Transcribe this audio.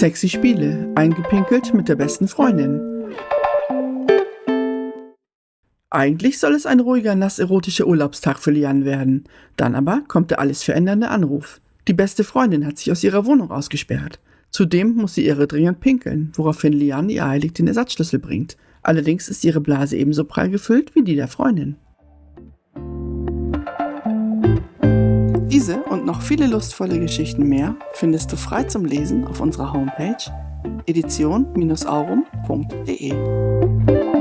Sexy Spiele, eingepinkelt mit der besten Freundin. Eigentlich soll es ein ruhiger, nass-erotischer Urlaubstag für Lian werden. Dann aber kommt der alles verändernde Anruf. Die beste Freundin hat sich aus ihrer Wohnung ausgesperrt. Zudem muss sie ihre dringend pinkeln, woraufhin Lian ihr eilig den Ersatzschlüssel bringt. Allerdings ist ihre Blase ebenso prall gefüllt wie die der Freundin. Diese und noch viele lustvolle Geschichten mehr findest du frei zum Lesen auf unserer Homepage edition-aurum.de.